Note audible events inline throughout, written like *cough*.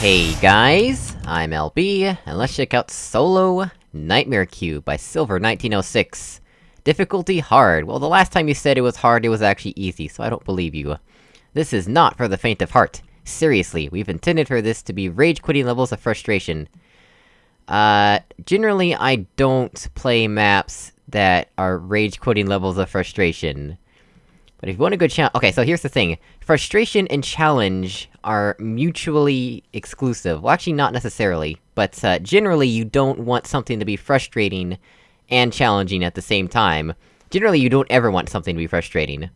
Hey guys, I'm LB, and let's check out Solo Nightmare Cube by Silver1906. Difficulty hard. Well, the last time you said it was hard, it was actually easy, so I don't believe you. This is not for the faint of heart. Seriously, we've intended for this to be rage-quitting levels of frustration. Uh, generally I don't play maps that are rage-quitting levels of frustration. But if you want a good challenge- okay, so here's the thing. Frustration and challenge are mutually exclusive. Well, actually not necessarily, but, uh, generally you don't want something to be frustrating and challenging at the same time. Generally you don't ever want something to be frustrating.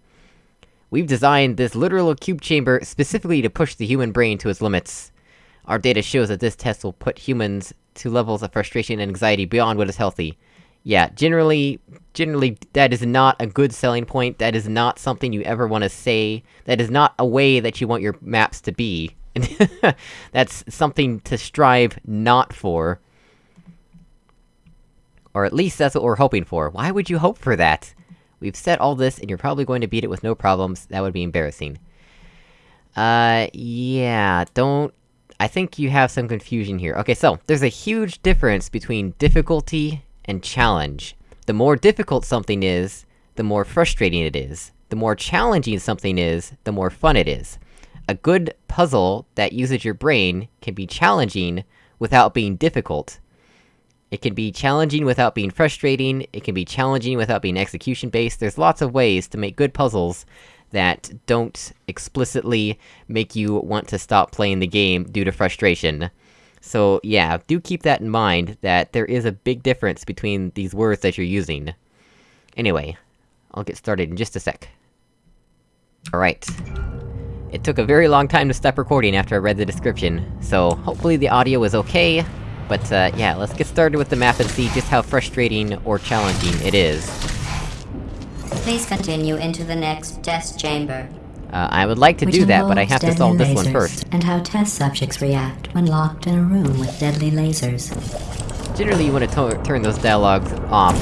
We've designed this literal cube chamber specifically to push the human brain to its limits. Our data shows that this test will put humans to levels of frustration and anxiety beyond what is healthy. Yeah, generally, generally, that is not a good selling point, that is not something you ever want to say, that is not a way that you want your maps to be. *laughs* That's something to strive not for. Or at least that's what we're hoping for. Why would you hope for that? We've said all this, and you're probably going to beat it with no problems, that would be embarrassing. Uh, yeah, don't... I think you have some confusion here. Okay, so, there's a huge difference between difficulty and challenge. The more difficult something is, the more frustrating it is. The more challenging something is, the more fun it is. A good puzzle that uses your brain can be challenging without being difficult. It can be challenging without being frustrating, it can be challenging without being execution-based, there's lots of ways to make good puzzles that don't explicitly make you want to stop playing the game due to frustration. So yeah, do keep that in mind, that there is a big difference between these words that you're using. Anyway, I'll get started in just a sec. Alright. It took a very long time to stop recording after I read the description, so hopefully the audio is okay, but uh, yeah, let's get started with the map and see just how frustrating or challenging it is. Please continue into the next test chamber. Uh, I would like to do that, but I have to solve this one first. And how test subjects react when locked in a room with deadly lasers. Generally, you want to turn those dialogues off.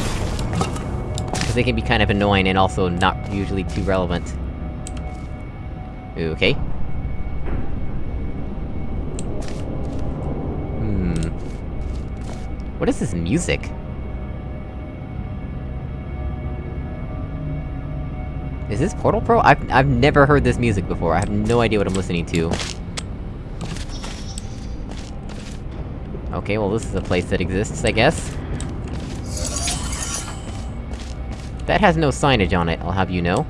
Because they can be kind of annoying and also not usually too relevant. Okay. Hmm... What is this music? Is this Portal Pro? I've- I've never heard this music before, I have no idea what I'm listening to. Okay, well this is a place that exists, I guess. That has no signage on it, I'll have you know.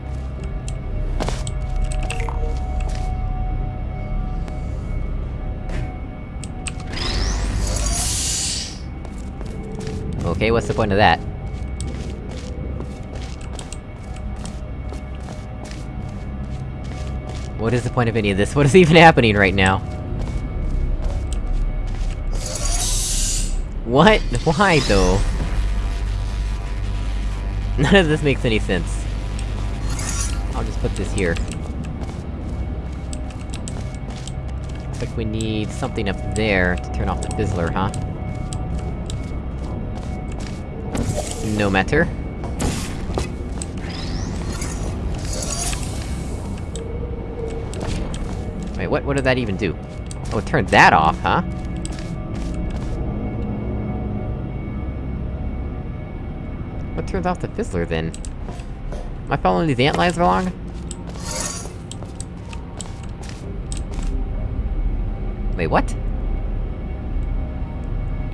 Okay, what's the point of that? What is the point of any of this? What is even happening right now? What? Why, though? None of this makes any sense. I'll just put this here. Looks like we need something up there to turn off the fizzler, huh? No matter. Wait, what- what did that even do? Oh, it turned that off, huh? What turns off the fizzler, then? Am I following these ant lines along? Wait, what?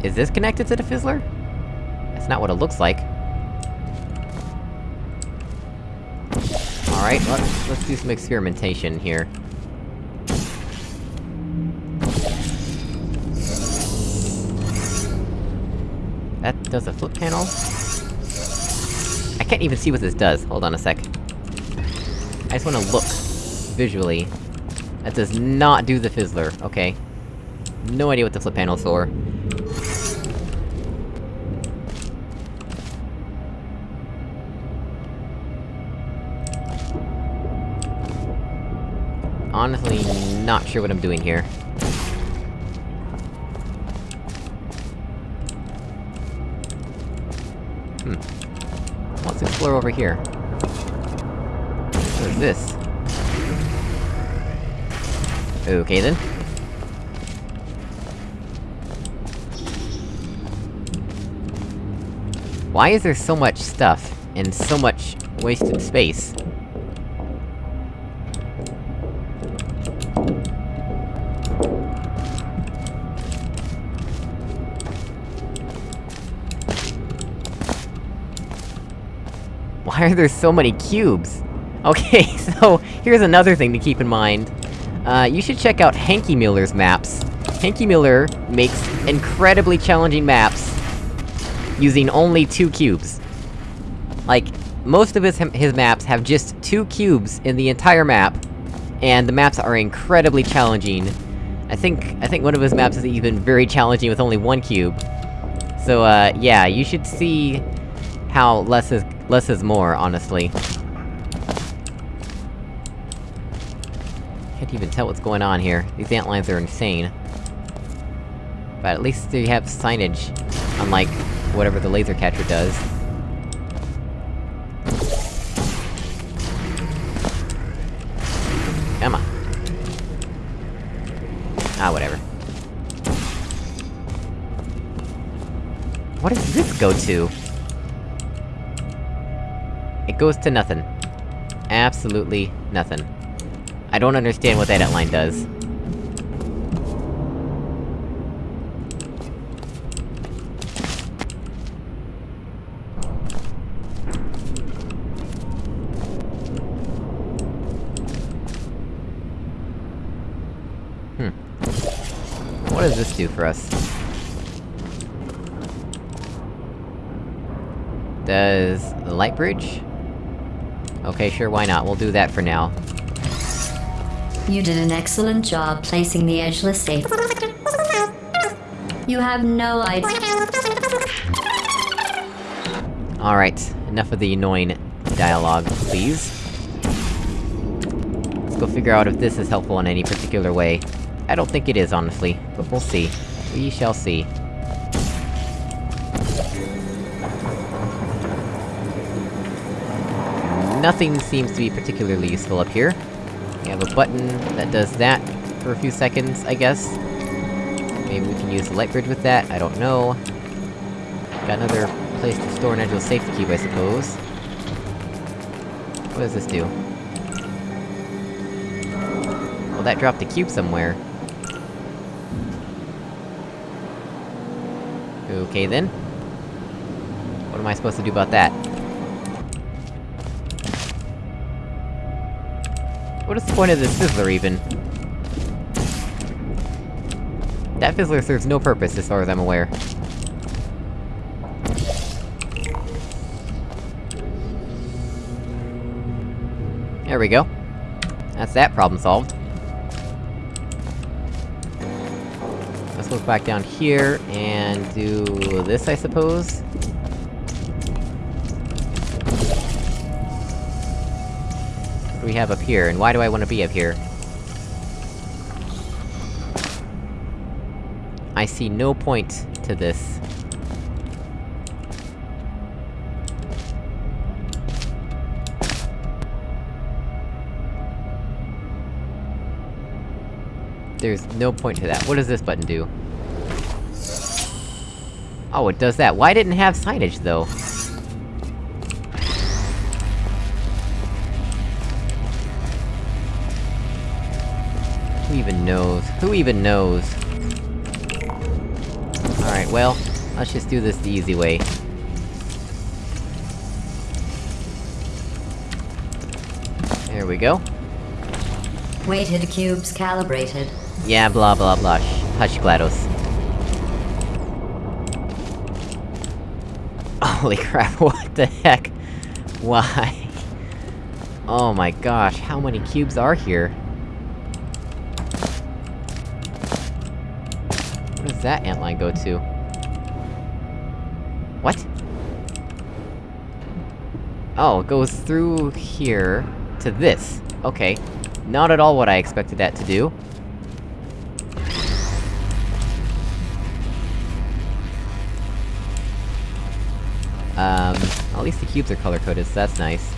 Is this connected to the fizzler? That's not what it looks like. Alright, let's- let's do some experimentation here. That does a flip panel? I can't even see what this does, hold on a sec. I just wanna look, visually. That does not do the fizzler, okay. No idea what the flip panel's for. Honestly, not sure what I'm doing here. Hmm. Let's explore over here. What is this? Okay then. Why is there so much stuff, and so much wasted space? Why are there so many cubes? Okay, *laughs* so, here's another thing to keep in mind. Uh, you should check out Hanky Miller's maps. Hanky Miller makes incredibly challenging maps using only two cubes. Like, most of his- his maps have just two cubes in the entire map, and the maps are incredibly challenging. I think- I think one of his maps is even very challenging with only one cube. So, uh, yeah, you should see how less is- less is more, honestly. Can't even tell what's going on here. These ant lines are insane. But at least they have signage, unlike whatever the laser catcher does. Come on. Ah, whatever. What does this go to? It goes to nothing. Absolutely nothing. I don't understand what that outline does. Hmm. What does this do for us? Does... the light bridge? Okay, sure, why not? We'll do that for now. You did an excellent job placing the edgeless safe. You have no idea. Alright, enough of the annoying dialogue, please. Let's go figure out if this is helpful in any particular way. I don't think it is, honestly, but we'll see. We shall see. Nothing seems to be particularly useful up here. We have a button that does that for a few seconds, I guess. Maybe we can use the light bridge with that, I don't know. Got another place to store an Edgeless safety cube, I suppose. What does this do? Well, that dropped a cube somewhere. Okay then. What am I supposed to do about that? What is the point of this fizzler, even? That fizzler serves no purpose, as far as I'm aware. There we go. That's that problem solved. Let's look back down here, and do this, I suppose? We have up here, and why do I want to be up here? I see no point to this. There's no point to that. What does this button do? Oh, it does that. Why didn't it have signage, though? Knows? Who even knows? Alright, well, let's just do this the easy way. There we go. Weighted cubes calibrated. Yeah, blah blah blah. Hush, GLaDOS. *laughs* Holy crap, *laughs* what the heck? Why? *laughs* Oh my gosh, how many cubes are here? That antline go to? What? Oh, it goes through here... to this. Okay. Not at all what I expected that to do. Um, at least the cubes are color-coded, so that's nice.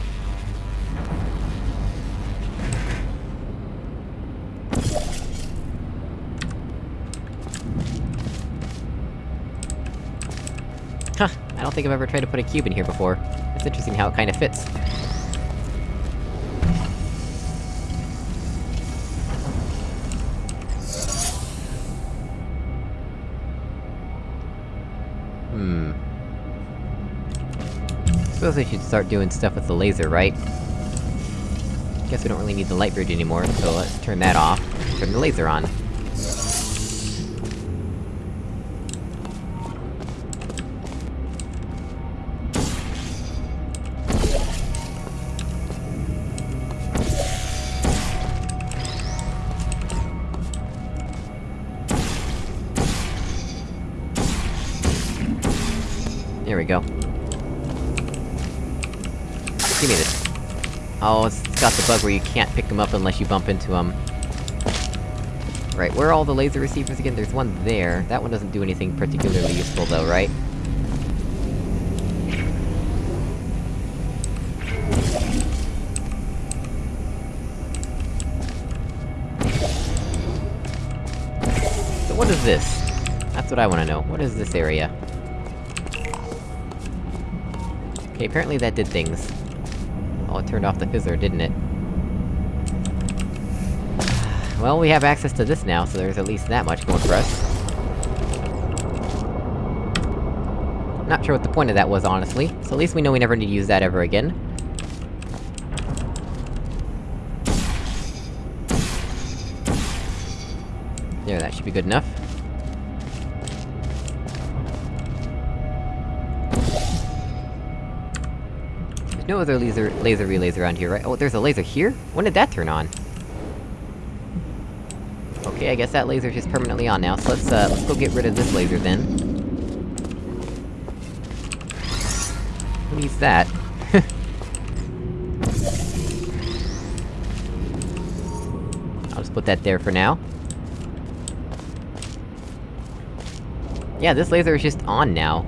Think I've ever tried to put a cube in here before. It's interesting how it kinda fits. Hmm... Suppose I should start doing stuff with the laser, right? Guess we don't really need the light bridge anymore, so let's turn that off, turn the laser on. There we go. Give me this. Oh, it's got the bug where you can't pick them up unless you bump into them. Right, where are all the laser receivers again? There's one there. That one doesn't do anything particularly useful though, right? So what is this? That's what I wanna know. What is this area? Okay, apparently that did things. Oh, it turned off the fizzler, didn't it? Well, we have access to this now, so there's at least that much going for us. Not sure what the point of that was, honestly, so at least we know we never need to use that ever again. There, that should be good enough. No other laser- laser relays around here, right? Oh, there's a laser here? When did that turn on? Okay, I guess that laser's just permanently on now, so let's, uh, let's go get rid of this laser then. Who needs that? *laughs* I'll just put that there for now. Yeah, this laser is just on now.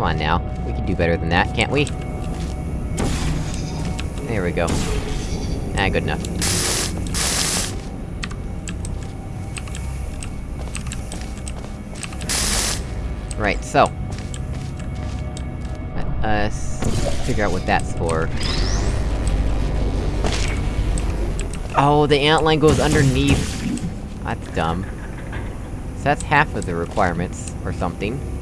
Come on now, we can do better than that, can't we? There we go. Ah, good enough. Right, so... Let us... figure out what that's for. Oh, the antline goes underneath! That's dumb. So that's half of the requirements, or something.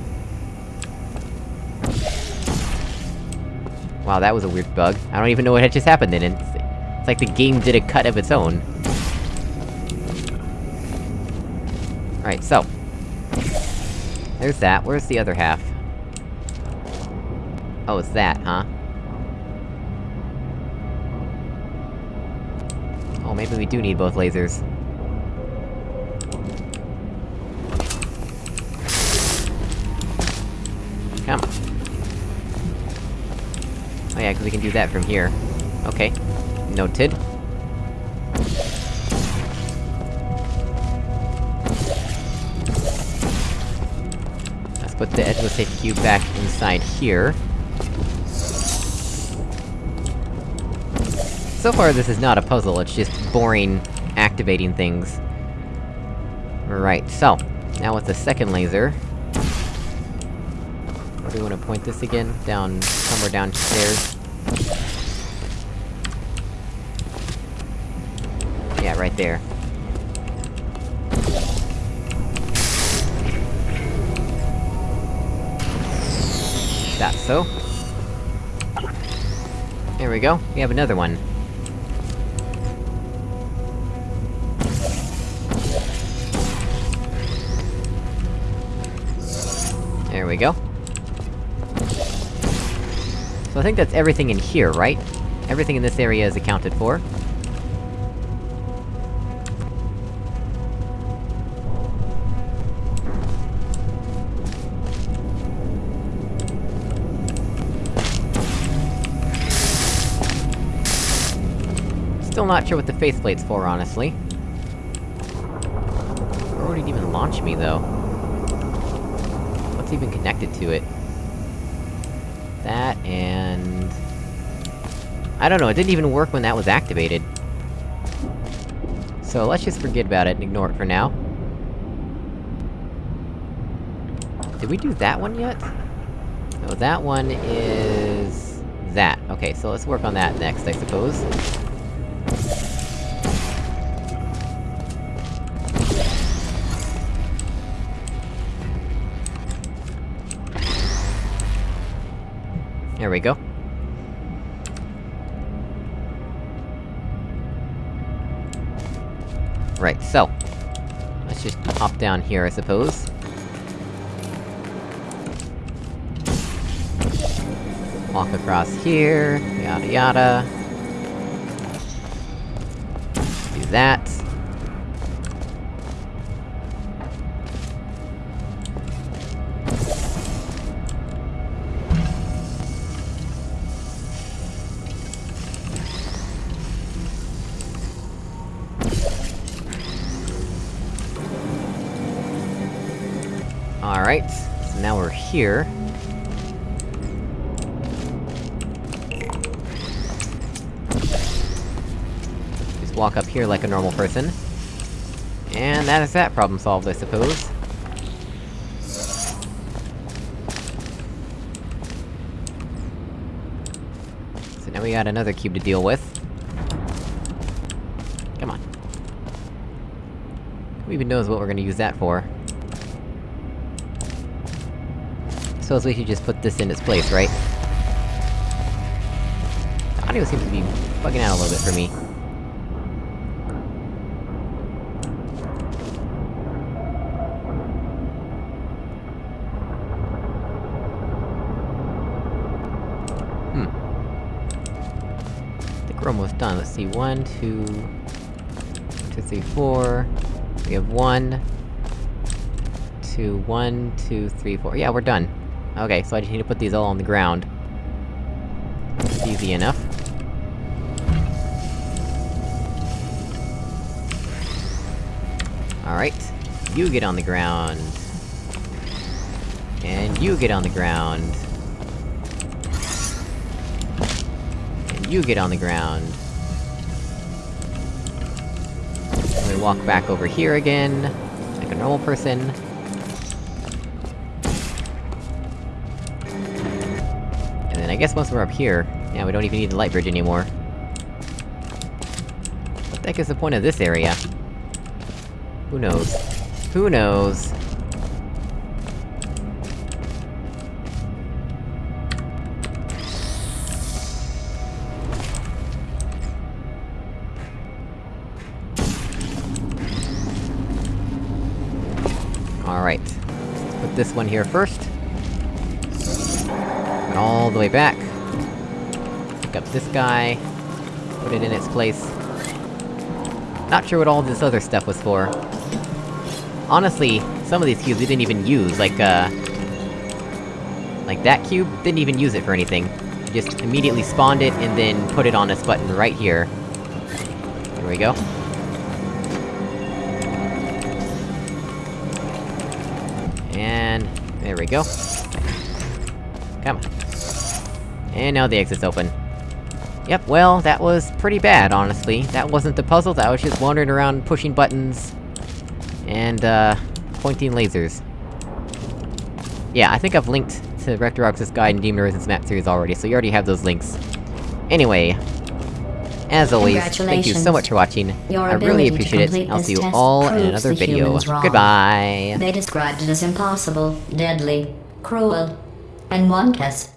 Wow, that was a weird bug. I don't even know what had just happened then, it's, it's like the game did a cut of its own. Right, so... There's that, where's the other half? Oh, it's that, huh? Oh, maybe we do need both lasers. Oh cause we can do that from here. Okay. Noted. Let's put the edge edgeless safety cube back inside here. So far this is not a puzzle, it's just boring, activating things. Right, so... Now with the second laser... Where do we wanna point this again? Down... somewhere downstairs? Yeah, right there. That's so. There we go, we have another one. There we go. So I think that's everything in here, right? Everything in this area is accounted for. Still not sure what the faith plate's for, honestly. Where would it even launch me, though? What's even connected to it? I don't know, it didn't even work when that was activated. So let's just forget about it and ignore it for now. Did we do that one yet? No, that one is... that. Okay, so let's work on that next, I suppose. There we go. Right, so... Let's just hop down here, I suppose. Walk across here, yada yada. Do that. Here. Just walk up here like a normal person. And that is that problem solved, I suppose. So now we got another cube to deal with. Come on. Who even knows what we're gonna use that for? So we should just put this in its place, right? The audio seems to be bugging out a little bit for me. Hmm. I think we're almost done. Let's see, one, two... Two, three, four... We have one... Two, one, two, three, four... Yeah, we're done. Okay, so I just need to put these all on the ground. Easy enough. Alright. You get on the ground. And you get on the ground. And you get on the ground. And we walk back over here again, like a normal person. Guess once we're up here, yeah, we don't even need the light bridge anymore. What the heck is the point of this area? Who knows? Who knows? Alright. Let's put this one here first. All the way back. Pick up this guy. Put it in its place. Not sure what all this other stuff was for. Honestly, some of these cubes we didn't even use, like, uh... Like that cube, didn't even use it for anything. We just immediately spawned it, and then put it on this button right here. There we go. And... there we go. Come on. And now the exit's open. Yep, well, that was pretty bad, honestly. That wasn't the puzzle, that was just wandering around pushing buttons... And, uh... pointing lasers. Yeah, I think I've linked to Rector Guide and Demon Resistance Map Series already, so you already have those links. Anyway... As always, thank you so much for watching. Your I really appreciate it, I'll see you all in another video. Goodbye! They described it as impossible, deadly, cruel, and one test